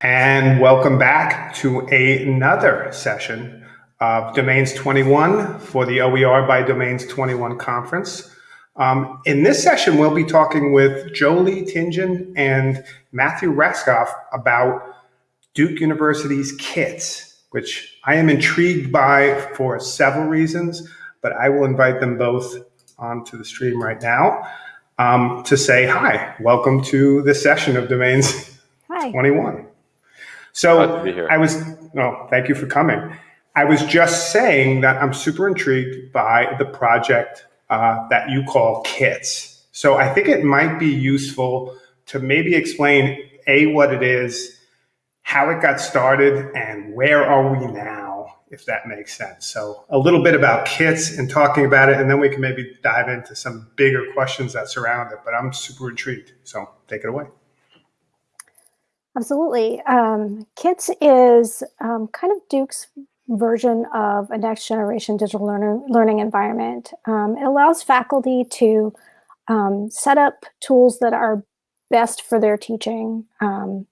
And welcome back to another session of Domains 21 for the OER by Domains 21 conference. Um, in this session, we'll be talking with Jolie Tingen and Matthew Rascoff about Duke University's KITS, which I am intrigued by for several reasons, but I will invite them both onto the stream right now um, to say hi. Welcome to this session of Domains hi. 21. So I was, no, thank you for coming. I was just saying that I'm super intrigued by the project uh, that you call KITS. So I think it might be useful to maybe explain A, what it is, how it got started, and where are we now, if that makes sense. So a little bit about KITS and talking about it, and then we can maybe dive into some bigger questions that surround it. But I'm super intrigued. So take it away. Absolutely. Um, KITS is um, kind of Duke's version of a next generation digital learner, learning environment. Um, it allows faculty to um, set up tools that are best for their teaching. Um,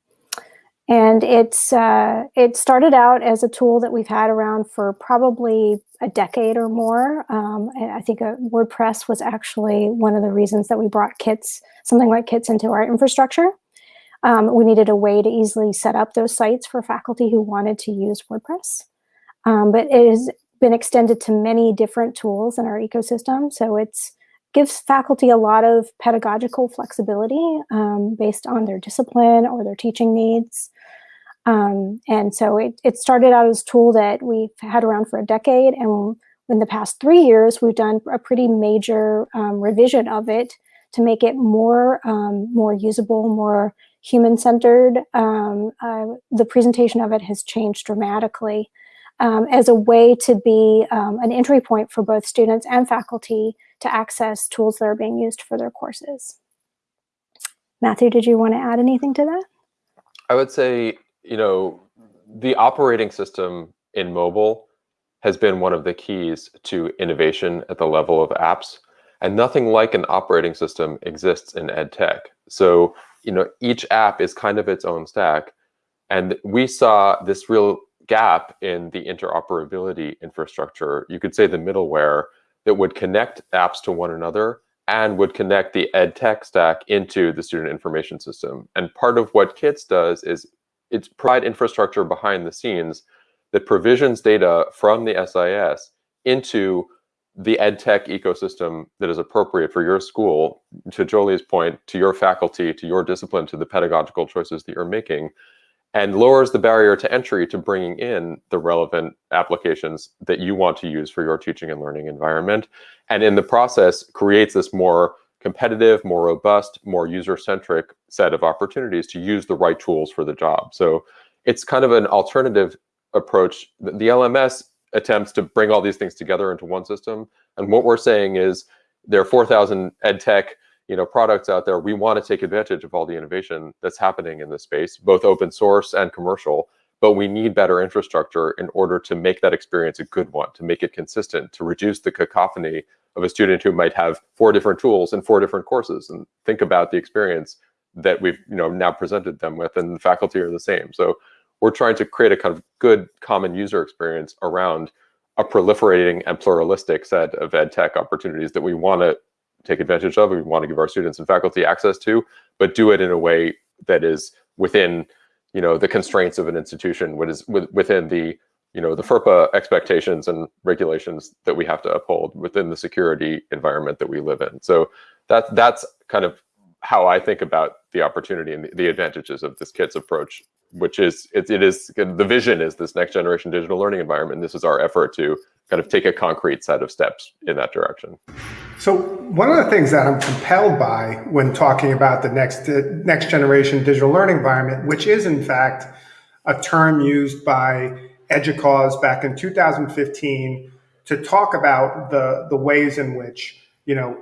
and it's uh, it started out as a tool that we've had around for probably a decade or more. Um, and I think uh, WordPress was actually one of the reasons that we brought kits, something like kits into our infrastructure. Um, we needed a way to easily set up those sites for faculty who wanted to use WordPress. Um, but it has been extended to many different tools in our ecosystem. So it gives faculty a lot of pedagogical flexibility um, based on their discipline or their teaching needs. Um, and so it, it started out as a tool that we've had around for a decade. And in the past three years, we've done a pretty major um, revision of it to make it more, um, more usable, more human-centered. Um, uh, the presentation of it has changed dramatically um, as a way to be um, an entry point for both students and faculty to access tools that are being used for their courses. Matthew, did you want to add anything to that? I would say, you know, the operating system in mobile has been one of the keys to innovation at the level of apps. And nothing like an operating system exists in ed tech. So you know, each app is kind of its own stack. And we saw this real gap in the interoperability infrastructure, you could say the middleware, that would connect apps to one another and would connect the ed tech stack into the student information system. And part of what KITS does is it's provide infrastructure behind the scenes that provisions data from the SIS into the ed tech ecosystem that is appropriate for your school, to Jolie's point, to your faculty, to your discipline, to the pedagogical choices that you're making, and lowers the barrier to entry to bringing in the relevant applications that you want to use for your teaching and learning environment. And in the process, creates this more competitive, more robust, more user-centric set of opportunities to use the right tools for the job. So it's kind of an alternative approach. The LMS attempts to bring all these things together into one system. And what we're saying is there are 4,000 ed tech you know, products out there. We want to take advantage of all the innovation that's happening in this space, both open source and commercial. But we need better infrastructure in order to make that experience a good one, to make it consistent, to reduce the cacophony of a student who might have four different tools and four different courses and think about the experience that we've you know now presented them with and the faculty are the same. So we're trying to create a kind of good common user experience around a proliferating and pluralistic set of ed tech opportunities that we want to take advantage of, we want to give our students and faculty access to, but do it in a way that is within, you know, the constraints of an institution, what is within the, you know, the FERPA expectations and regulations that we have to uphold within the security environment that we live in. So that that's kind of how I think about the opportunity and the, the advantages of this KITS approach which is it, it is the vision is this next generation digital learning environment. This is our effort to kind of take a concrete set of steps in that direction. So one of the things that I'm compelled by when talking about the next next generation digital learning environment, which is in fact a term used by EDUCAUSE back in 2015 to talk about the the ways in which you know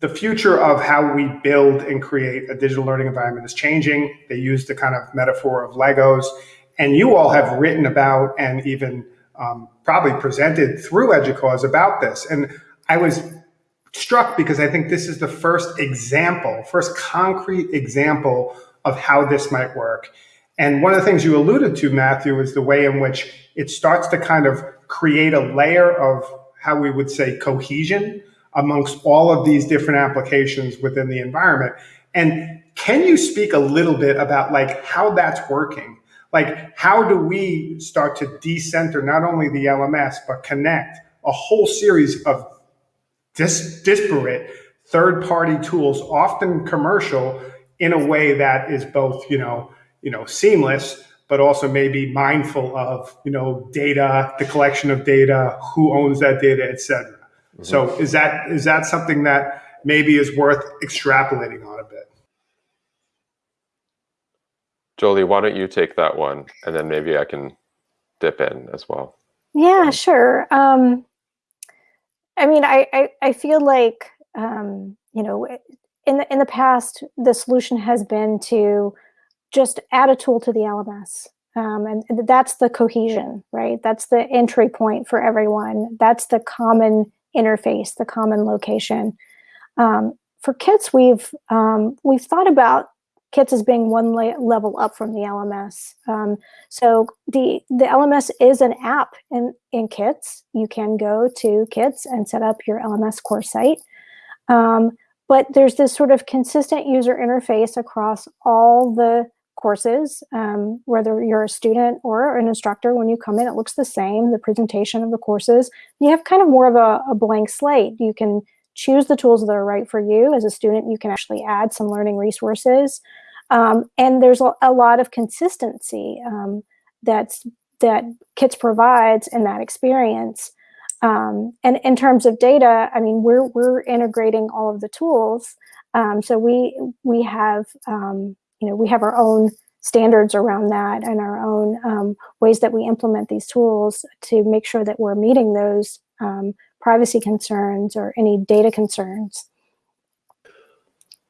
the future of how we build and create a digital learning environment is changing. They use the kind of metaphor of Legos. And you all have written about and even um, probably presented through EDUCAUSE about this. And I was struck because I think this is the first example, first concrete example of how this might work. And one of the things you alluded to, Matthew, is the way in which it starts to kind of create a layer of how we would say cohesion amongst all of these different applications within the environment. And can you speak a little bit about like how that's working? Like how do we start to decenter not only the LMS, but connect a whole series of dis disparate third-party tools, often commercial, in a way that is both, you know, you know, seamless, but also maybe mindful of, you know, data, the collection of data, who owns that data, et cetera. So is that is that something that maybe is worth extrapolating on a bit? Jolie, why don't you take that one, and then maybe I can dip in as well. Yeah, sure. Um, I mean, I, I, I feel like, um, you know, in the, in the past, the solution has been to just add a tool to the LMS. Um, and that's the cohesion, right? That's the entry point for everyone. That's the common interface, the common location. Um, for kits, we've um, we've thought about kits as being one level up from the LMS. Um, so the, the LMS is an app in, in kits. You can go to kits and set up your LMS course site. Um, but there's this sort of consistent user interface across all the courses, um, whether you're a student or an instructor, when you come in, it looks the same, the presentation of the courses. You have kind of more of a, a blank slate. You can choose the tools that are right for you. As a student, you can actually add some learning resources. Um, and there's a, a, lot of consistency um, that's, that KITS provides in that experience. Um, and in terms of data, I mean, we're, we're integrating all of the tools. Um, so we, we have, um, you know, we have our own standards around that and our own um, ways that we implement these tools to make sure that we're meeting those privacy concerns or any data concerns.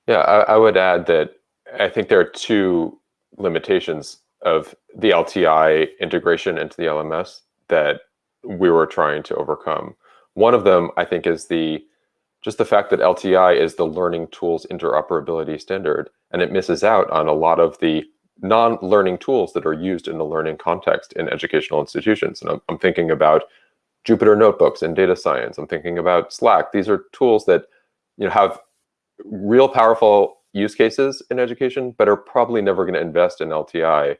Yeah, I, I, would add that I think there are two limitations of the LTI integration into the LMS that we were trying to overcome. One of them, I think, is the just the fact that LTI is the learning tools interoperability standard, and it misses out on a lot of the non-learning tools that are used in the learning context in educational institutions. And I'm, I'm thinking about Jupyter Notebooks in data science. I'm thinking about Slack. These are tools that you know have real powerful use cases in education, but are probably never going to invest in LTI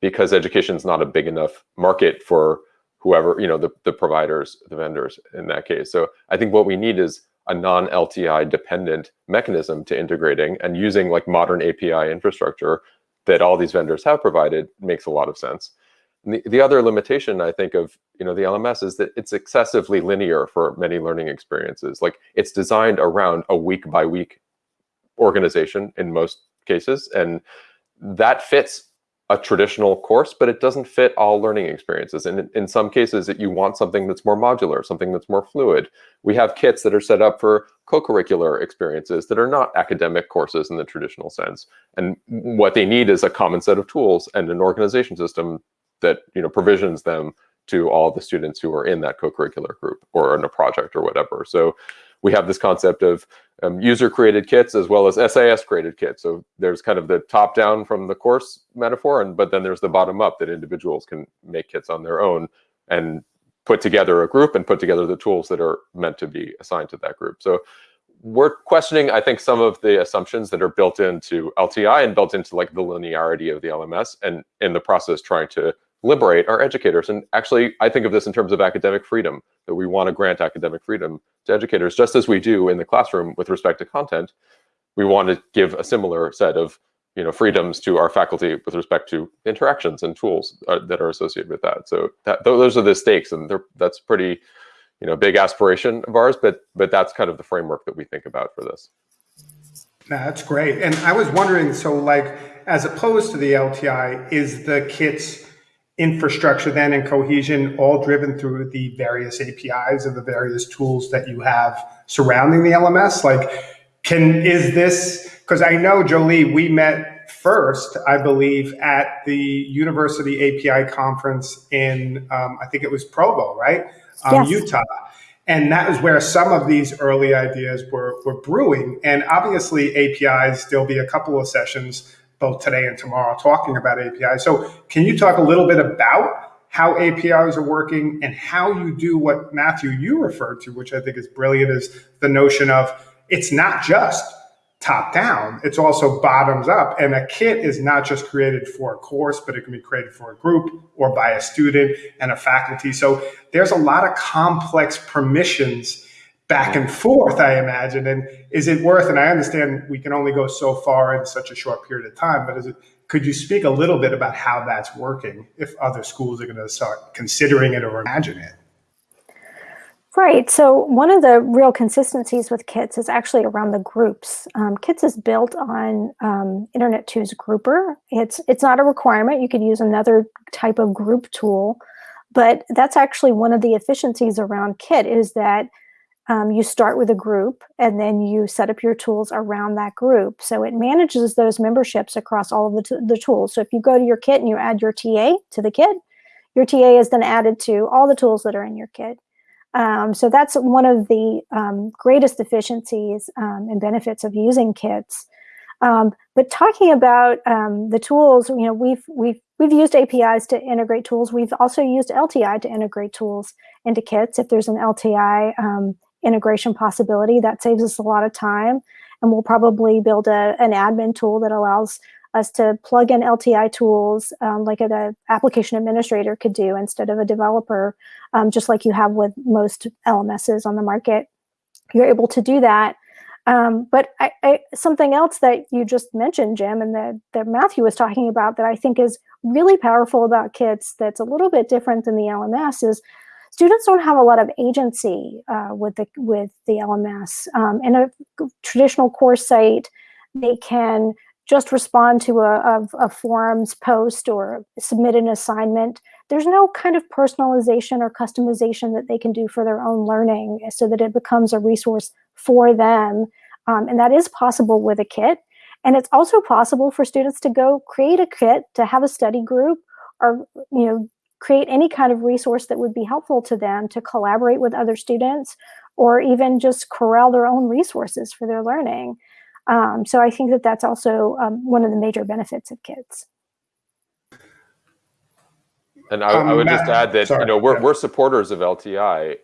because education is not a big enough market for whoever, you know, the, the providers, the vendors in that case. So I think what we need is a non-LTI dependent mechanism to integrating and using like modern API infrastructure that all these vendors have provided makes a lot of sense. The, the, other limitation I think of you know the LMS is that it's excessively linear for many learning experiences. Like it's designed around a week by week organization in most cases, and that fits a traditional course, but it doesn't fit all learning experiences. And in, some cases, you want something that's more modular, something that's more fluid. We have kits that are set up for co-curricular experiences that are not academic courses in the traditional sense. And what they need is a common set of tools and an organization system that you know provisions them to all the students who are in that co-curricular group or in a project or whatever. So we have this concept of um, user-created kits as well as SAS-created kits. So there's kind of the top-down from the course metaphor, and but then there's the bottom-up that individuals can make kits on their own and put together a group and put together the tools that are meant to be assigned to that group. So we're questioning, I think, some of the assumptions that are built into LTI and built into like the linearity of the LMS, and in the process trying to liberate our educators. And actually, I think of this in terms of academic freedom, that we want to grant academic freedom to educators, just as we do in the classroom with respect to content. We want to give a similar set of you know, freedoms to our faculty with respect to interactions and tools uh, that are associated with that. So that, those are the stakes, and that's pretty, you know, big aspiration of ours. But but that's kind of the framework that we think about for this. that's great. And I was wondering, so like, as opposed to the LTI, is the kits infrastructure then and cohesion all driven through the various APIs and the various tools that you have surrounding the LMS? Like, can, is this, because I know Jolie, we met first, I believe, at the University API conference in, um, I think it was Provo, right? Um, yes. Utah. And that is where some of these early ideas were, were brewing. And obviously, APIs, there'll be a couple of sessions both today and tomorrow talking about APIs. So, can you talk a little bit about how APIs are working and how you do what Matthew you referred to, which I think is brilliant, is the notion of it's not just top down, it's also bottoms up. And a kit is not just created for a course, but it can be created for a group or by a student and a faculty. So there's a lot of complex permissions back and forth, I imagine. And is it worth, and I understand we can only go so far in such a short period of time, but is it, could you speak a little bit about how that's working if other schools are going to start considering it or imagine it? Right. So one of the real consistencies with KITS is actually around the groups. Um, KITS is built on um, Internet 2's grouper. It's it's not a requirement. You could use another type of group tool, but that's actually one of the efficiencies around KIT is that um, you start with a group and then you set up your tools around that group. So it manages those memberships across all of the, the tools. So if you go to your kit and you add your TA to the kit, your TA is then added to all the tools that are in your kit. Um, so that's one of the um, greatest efficiencies um, and benefits of using kits. Um, but talking about um, the tools, you know, we've we've we've used APIs to integrate tools. We've also used LTI to integrate tools into kits. If there's an LTI integration possibility, that saves us a lot of time. And we'll probably build a, an admin tool that allows us to plug in LTI tools um, like an application administrator could do instead of a developer, um, just like you have with most LMSs on the market. You're able to do that. Um, but I, I, something else that you just mentioned, Jim, and that, that Matthew was talking about that I think is really powerful about kits that's a little bit different than the LMS is students don't have a lot of agency uh, with the with the LMS. Um, in a traditional course site, they can just respond to a, a, a, forums post or submit an assignment. There's no kind of personalization or customization that they can do for their own learning so that it becomes a resource for them. Um, and that is possible with a kit. And it's also possible for students to go create a kit, to have a study group, or you know, create any kind of resource that would be helpful to them to collaborate with other students, or even just corral their own resources for their learning. Um, so I think that that's also um, one of the major benefits of kits. And I, um, I would Matt, just add that sorry, you know we're yeah. we're supporters of LTI.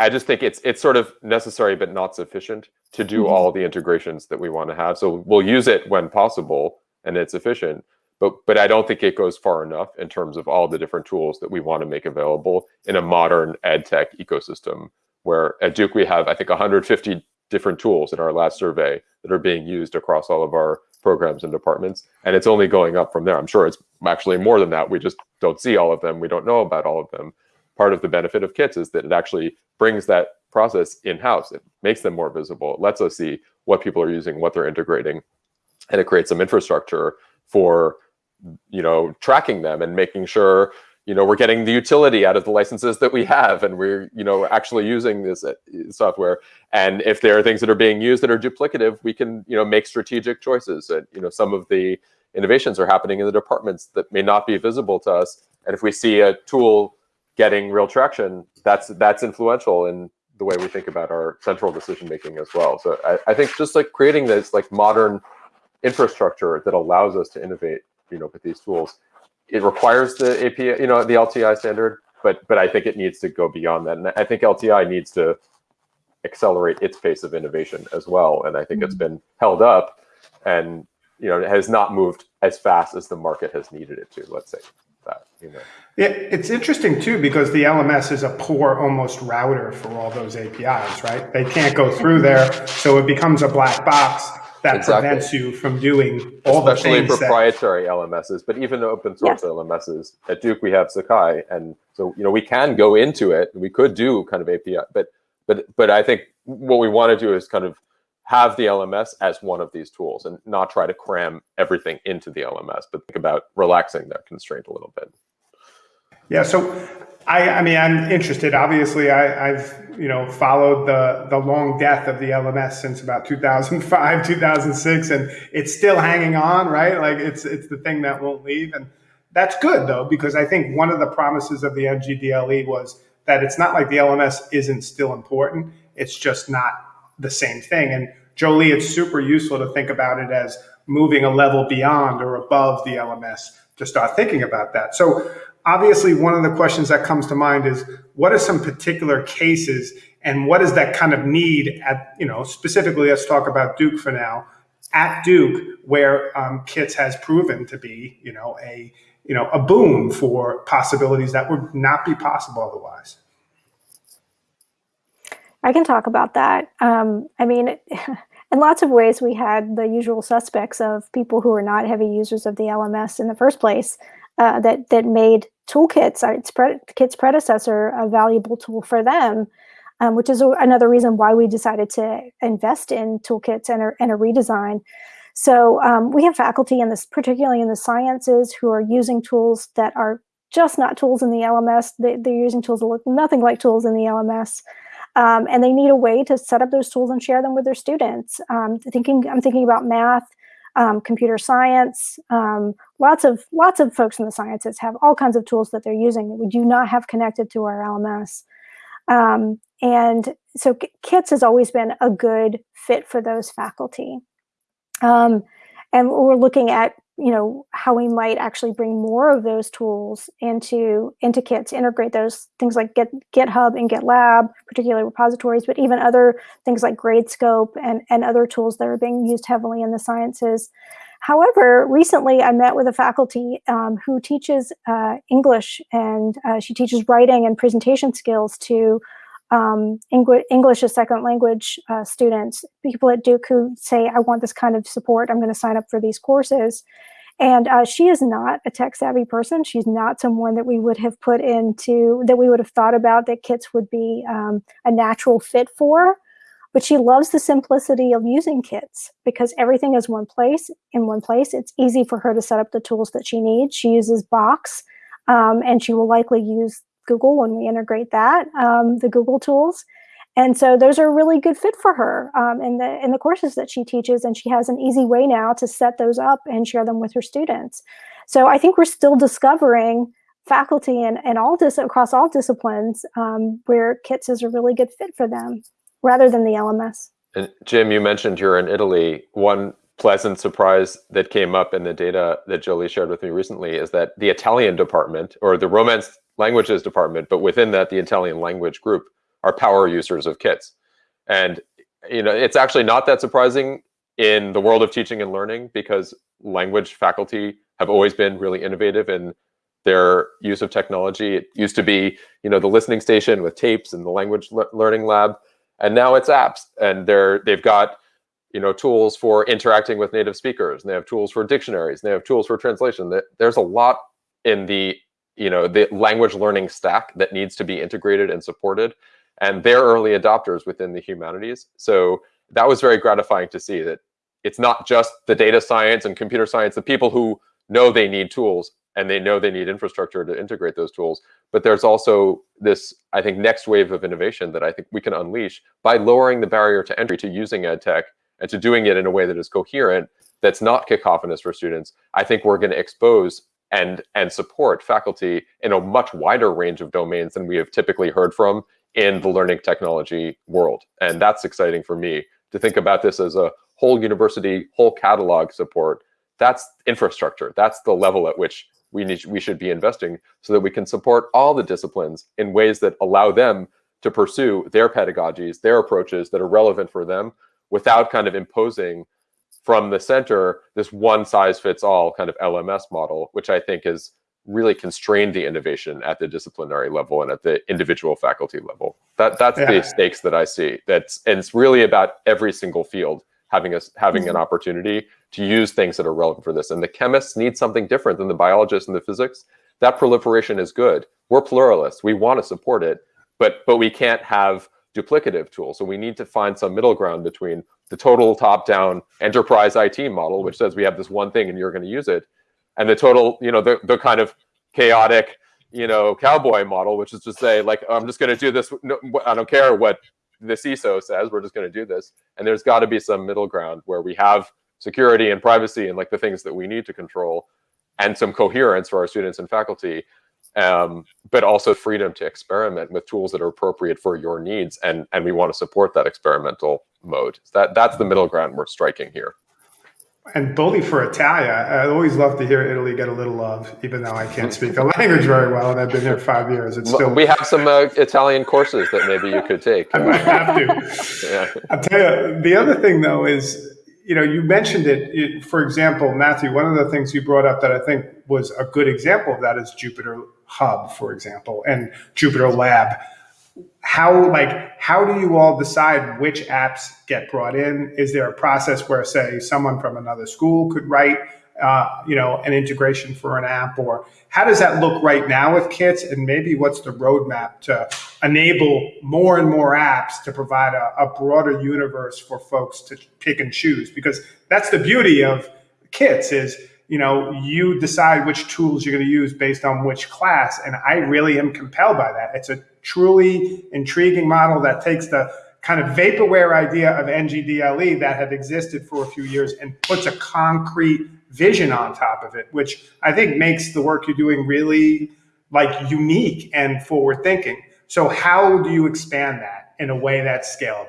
I just think it's it's sort of necessary but not sufficient to do mm -hmm. all the integrations that we want to have. So we'll use it when possible and it's efficient. But but I don't think it goes far enough in terms of all the different tools that we want to make available in a modern ed tech ecosystem. Where at Duke we have I think 150 different tools in our last survey that are being used across all of our programs and departments. And it's only going up from there. I'm sure it's actually more than that. We just don't see all of them. We don't know about all of them. Part of the benefit of kits is that it actually brings that process in-house. It makes them more visible. It lets us see what people are using, what they're integrating, and it creates some infrastructure for you know tracking them and making sure you know, we're getting the utility out of the licenses that we have and we're, you know, actually using this uh, software. And if there are things that are being used that are duplicative, we can, you know, make strategic choices. And, you know, some of the innovations are happening in the departments that may not be visible to us. And if we see a tool getting real traction, that's that's influential in the way we think about our central decision making as well. So I, I think just like creating this like modern infrastructure that allows us to innovate, you know, with these tools it requires the API, you know, the LTI standard, but but I think it needs to go beyond that. And I think LTI needs to accelerate its pace of innovation as well. And I think mm -hmm. it's mm-hmm. been held up and you know, it has not moved as fast as the market has needed it to, let's say that, you know. Yeah, it's interesting too, because the LMS is a poor almost router for all those APIs, right? They can't go through there. So it becomes a black box that exactly. prevents you from doing all Especially the things proprietary that... LMSs, but even the open source yes. LMSs. At Duke, we have Sakai, and so you know we can go into it. We could do kind of API, but but but I think what we want to do is kind of have the LMS as one of these tools and not try to cram everything into the LMS, but think about relaxing that constraint a little bit. Yeah, so I, I mean, I'm interested. Obviously, I, have you know followed the the long death of the LMS since about 2005, 2006, and it's still hanging on, right? Like it's it's the thing that won't leave, and that's good though because I think one of the promises of the NGDLE was that it's not like the LMS isn't still important. It's just not the same thing. And Jolie, it's super useful to think about it as moving a level beyond or above the LMS to start thinking about that. So obviously one of the questions that comes to mind is what are some particular cases and what is that kind of need at, you know, specifically let's talk about Duke for now, at Duke where um, KITS has proven to be, you know, a, you know, a boon for possibilities that would not be possible otherwise. I can talk about that. Um, I mean, in lots of ways, we had the usual suspects of people who are not heavy users of the LMS in the first place uh, that that made toolkits, its pre KITS predecessor, a valuable tool for them, um, which is another reason why we decided to invest in toolkits and a, and a redesign. So um, we have faculty in this, particularly in the sciences, who are using tools that are just not tools in the LMS. They, are using tools that look nothing like tools in the LMS. Um, and they need a way to set up those tools and share them with their students. Um, thinking, I'm thinking about math, um, computer science. Um, lots of lots of folks in the sciences have all kinds of tools that they're using that we do not have connected to our LMS. Um, and so KITS has always been a good fit for those faculty. Um, and we're looking at you know how we might actually bring more of those tools into into kits integrate those things like Git, github and gitlab particularly repositories but even other things like gradescope and and other tools that are being used heavily in the sciences however recently i met with a faculty um, who teaches uh, english and uh, she teaches writing and presentation skills to um, English as second language uh, students, people at Duke who say, I want this kind of support, I'm going to sign up for these courses. And uh, she is not a tech savvy person. She's not someone that we would have put into, that we would have thought about that kits would be um, a natural fit for. But she loves the simplicity of using kits because everything is one place, in one place. It's easy for her to set up the tools that she needs. She uses Box um, and she will likely use Google when we integrate that, um, the Google tools. And so those are a really good fit for her um, in the in the courses that she teaches, and she has an easy way now to set those up and share them with her students. So I think we're still discovering faculty and, and all dis across all disciplines um, where KITS is a really good fit for them rather than the LMS. And Jim, you mentioned you're in Italy. One pleasant surprise that came up in the data that Jolie shared with me recently is that the Italian department or the Romance languages department, but within that, the Italian language group are power users of kits. And you know, it's actually not that surprising in the world of teaching and learning because language faculty have always been really innovative in their use of technology. It used to be, you know, the listening station with tapes and the language le learning lab, and now it's apps, and they're they've got you know tools for interacting with native speakers, and they have tools for dictionaries, and they have tools for translation. There's a lot in the you know the language learning stack that needs to be integrated and supported and they're early adopters within the humanities so that was very gratifying to see that it's not just the data science and computer science the people who know they need tools and they know they need infrastructure to integrate those tools but there's also this i think next wave of innovation that i think we can unleash by lowering the barrier to entry to using ed tech and to doing it in a way that is coherent that's not cacophonous for students i think we're going to expose and and support faculty in a much wider range of domains than we have typically heard from in the learning technology world. And that's exciting for me to think about this as a whole university, whole catalog support. That's infrastructure. That's the level at which we need we should be investing so that we can support all the disciplines in ways that allow them to pursue their pedagogies, their approaches that are relevant for them without kind of imposing from the center this one size fits all kind of LMS model, which I think has really constrained the innovation at the disciplinary level and at the individual faculty level. That that's yeah. the stakes that I see. That's and it's really about every single field having us having an mm-hmm. opportunity to use things that are relevant for this. And the chemists need something different than the biologists and the physics. That proliferation is good. We're pluralists. We want to support it, but but we can't have duplicative tools. So we need to find some middle ground between the total top-down enterprise IT model, which says we have this one thing and you're going to use it, and the total, you know, the, the kind of chaotic, you know, cowboy model, which is to say, like, I'm just going to do this. No, I don't care what the CISO says. We're just going to do this. And there's got to be some middle ground where we have security and privacy and like the things that we need to control, and some coherence for our students and faculty. um, but also freedom to experiment with tools that are appropriate for your needs, and and we want to support that experimental mode. That that's the middle ground we're striking here. And bully for Italia. I always love to hear Italy get a little love, even though I can't speak the language very well, and I've been here five years. It's still we have some uh, Italian courses that maybe you could take. I might have to. Yeah. I'll tell you. The other thing, though, is you know you mentioned it, it. For example, Matthew, one of the things you brought up that I think was a good example of that is Jupiter Hub, for example, and JupyterLab how like how do you all decide which apps get brought in is there a process where say someone from another school could write uh, you know an integration for an app or how does that look right now with kits and maybe what's the roadmap to enable more and more apps to provide a, a broader universe for folks to pick and choose because that's the beauty of kits is you know, you decide which tools you're going to use based on which class. And I really am compelled by that. It's a truly intriguing model that takes the kind of vaporware idea of NGDLE that had existed for a few years and puts a concrete vision on top of it, which I think makes the work you're doing really like unique and forward thinking. So how do you expand that in a way that's scalable?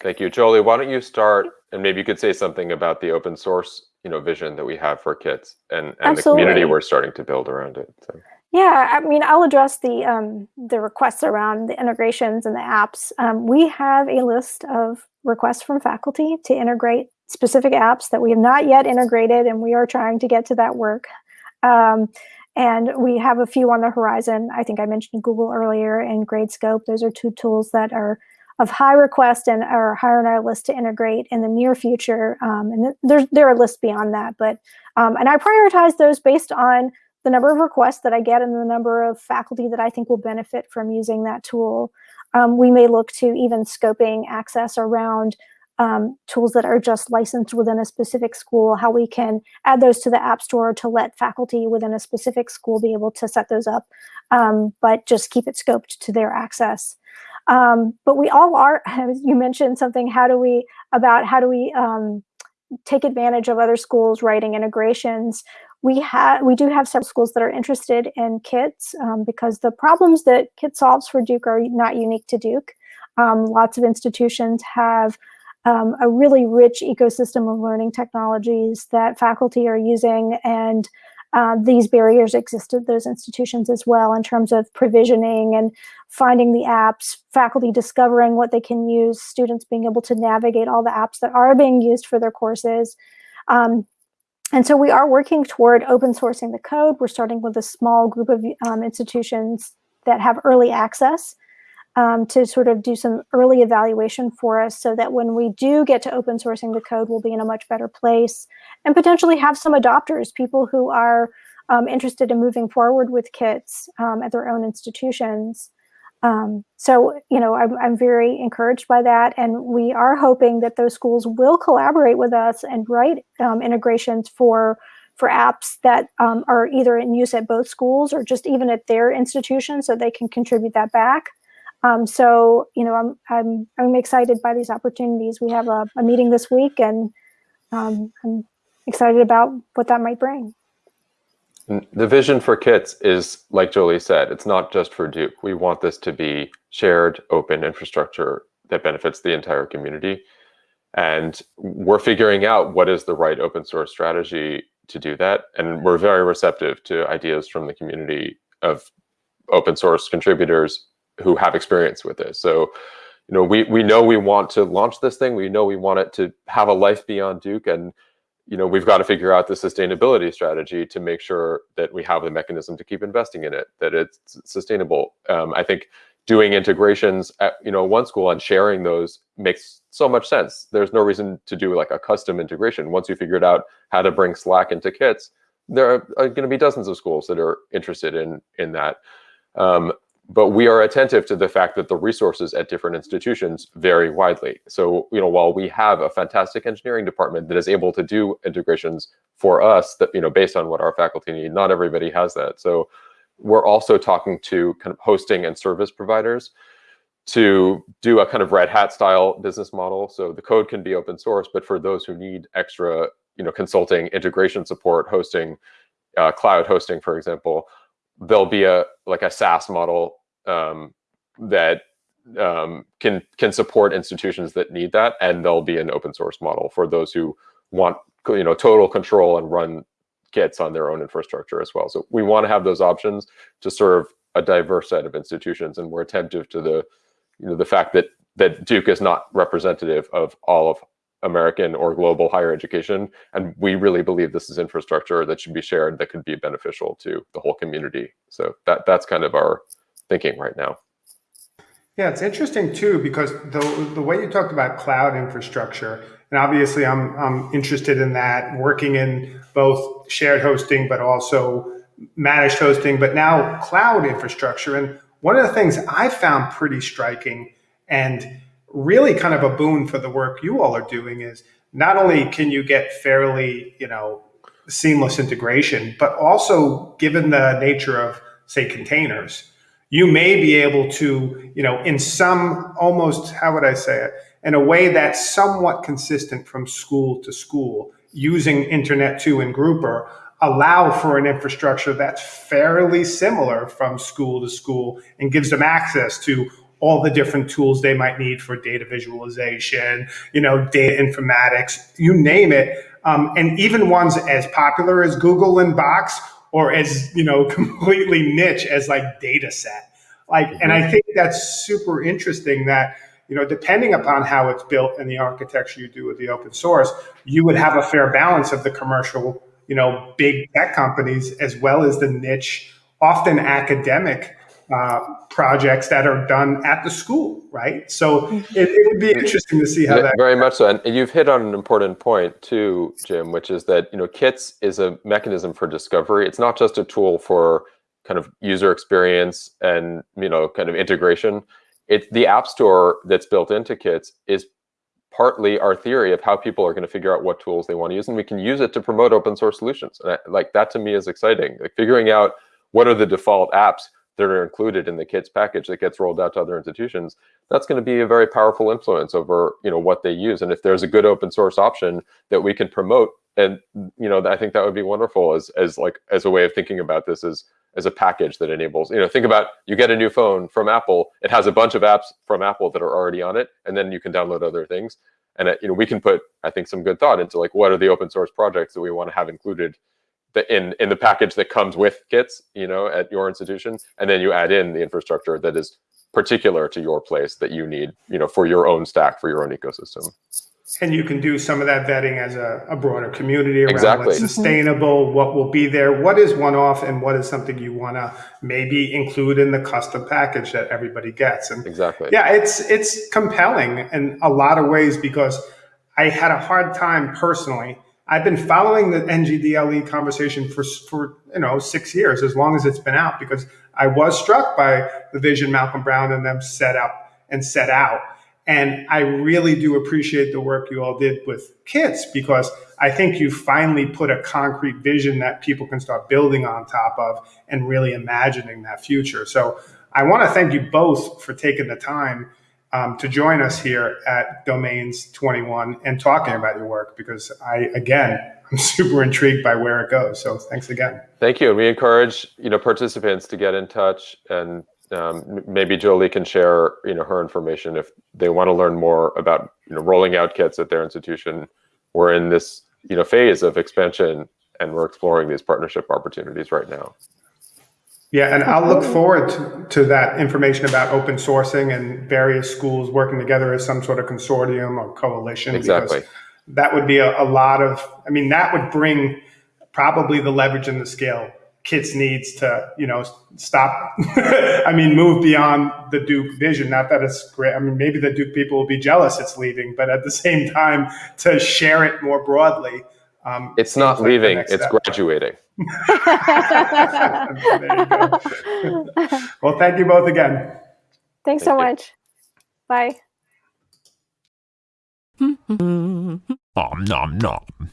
Thank you. Jolie, why don't you start and maybe you could say something about the open source you know, vision that we have for kits and, and the community we're starting to build around it. So. Yeah, I mean, I'll address the um, the requests around the integrations and the apps. Um, we have a list of requests from faculty to integrate specific apps that we have not yet integrated, and we are trying to get to that work. Um, and we have a few on the horizon. I think I mentioned Google earlier and Gradescope. Those are two tools that are of high request and are higher on our list to integrate in the near future. Um, and there's there are lists beyond that, but um, and I prioritize those based on the number of requests that I get and the number of faculty that I think will benefit from using that tool. Um, we may look to even scoping access around um, tools that are just licensed within a specific school, how we can add those to the App Store to let faculty within a specific school be able to set those up, um, but just keep it scoped to their access. Um, but we all are, you mentioned something, how do we, about how do we um, take advantage of other schools writing integrations. We have, we do have several schools that are interested in kits um, because the problems that kit solves for Duke are not unique to Duke. Um, lots of institutions have um, a really rich ecosystem of learning technologies that faculty are using and uh, these barriers exist at those institutions as well in terms of provisioning and finding the apps, faculty discovering what they can use, students being able to navigate all the apps that are being used for their courses. Um, and so we are working toward open sourcing the code. We're starting with a small group of um, institutions that have early access um, to sort of do some early evaluation for us so that when we do get to open sourcing the code, we'll be in a much better place and potentially have some adopters, people who are um, interested in moving forward with kits um, at their own institutions. Um, so, you know, I'm, I'm very encouraged by that. And we are hoping that those schools will collaborate with us and write um, integrations for for apps that um, are either in use at both schools or just even at their institution so they can contribute that back. Um, so, you know, I'm, I'm, I'm excited by these opportunities. We have a, a meeting this week and um, I'm excited about what that might bring. The vision for kits is, like Jolie said, it's not just for Duke. We want this to be shared, open infrastructure that benefits the entire community. And we're figuring out what is the right open source strategy to do that. And we're very receptive to ideas from the community of open source contributors who have experience with this. So, you know, we we know we want to launch this thing. We know we want it to have a life beyond Duke, and you know, we've got to figure out the sustainability strategy to make sure that we have the mechanism to keep investing in it, that it's sustainable. Um, I think doing integrations at you know one school and sharing those makes so much sense. There's no reason to do like a custom integration. Once you figured out how to bring Slack into kits, there are, are going to be dozens of schools that are interested in in that. Um, but we are attentive to the fact that the resources at different institutions vary widely. So, you know, while we have a fantastic engineering department that is able to do integrations for us that, you know, based on what our faculty need, not everybody has that. So we're also talking to kind of hosting and service providers to do a kind of red hat style business model. So the code can be open source, but for those who need extra, you know, consulting, integration support, hosting, uh, cloud hosting, for example, there'll be a like a SaaS model um, that um, can can support institutions that need that, and there'll be an open source model for those who want you know total control and run kits on their own infrastructure as well. So we want to have those options to serve a diverse set of institutions, and we're attentive to the you know the fact that that Duke is not representative of all of American or global higher education. And we really believe this is infrastructure that should be shared that could be beneficial to the whole community. So that that's kind of our thinking right now. Yeah, it's interesting too because the the way you talked about cloud infrastructure, and obviously I'm I'm interested in that, working in both shared hosting but also managed hosting, but now cloud infrastructure. And one of the things I found pretty striking and really kind of a boon for the work you all are doing is not only can you get fairly, you know, seamless integration, but also given the nature of, say, containers, you may be able to, you know, in some almost, how would I say it, in a way that's somewhat consistent from school to school, using Internet 2 and Grouper, allow for an infrastructure that's fairly similar from school to school and gives them access to all the different tools they might need for data visualization, you know, data informatics, you name it. Um, and even ones as popular as Google and Box or as, you know, completely niche as like Datasette. Like, and I think that's super interesting that, you know, depending upon how it's built and the architecture you do with the open source, you would have a fair balance of the commercial, you know, big tech companies as well as the niche, often academic uh, projects that are done at the school, right? So mm-hmm. it, it, would be interesting to see how that. Very much so, and you've hit on an important point too, Jim, which is that you know Kits is a mechanism for discovery. It's not just a tool for kind of user experience and you know kind of integration. It's the app store that's built into Kits is partly our theory of how people are going to figure out what tools they want to use, and we can use it to promote open source solutions. And I, like that to me is exciting. Like figuring out what are the default apps that are included in the kits package that gets rolled out to other institutions, that's going to be a very powerful influence over you know what they use. And if there's a good open source option that we can promote, and you know I think that would be wonderful as as like as a way of thinking about this as as a package that enables you know think about you get a new phone from Apple, it has a bunch of apps from Apple that are already on it, and then you can download other things. And it, you know we can put I think some good thought into like what are the open source projects that we want to have included the, in in the package that comes with kits, you know, at your institution, and then you add in the infrastructure that is particular to your place that you need, you know, for your own stack, for your own ecosystem. And you can do some of that vetting as a, a broader community around exactly. what's sustainable, what will be there, what is one off, and what is something you want to maybe include in the custom package that everybody gets. And exactly, yeah, it's it's compelling in a lot of ways because I had a hard time personally I've been following the NGDLE conversation for, for you know six years, as long as it's been out, because I was struck by the vision Malcolm Brown and them set up and set out. And I really do appreciate the work you all did with kits because I think you finally put a concrete vision that people can start building on top of and really imagining that future. So I want to thank you both for taking the time um, to join us here at Domains 21 and talking about your work because I, again, I'm super intrigued by where it goes. So thanks again. Thank you. And we encourage, you know, participants to get in touch and um, maybe Jolie can share, you know, her information if they want to learn more about, you know, rolling out kits at their institution. We're in this, you know, phase of expansion and we're exploring these partnership opportunities right now. Yeah, and I'll look forward to, to, that information about open sourcing and various schools working together as some sort of consortium or coalition. Exactly. Because that would be a, a lot of, I mean, that would bring probably the leverage and the scale kits needs to, you know, stop, I mean, move beyond the Duke vision. Not that it's great. I mean, maybe the Duke people will be jealous it's leaving, but at the same time, to share it more broadly. Um, it's not like leaving, it's step. graduating. well, thank you both again. Thanks thank so you. much. Bye. nom nom nom.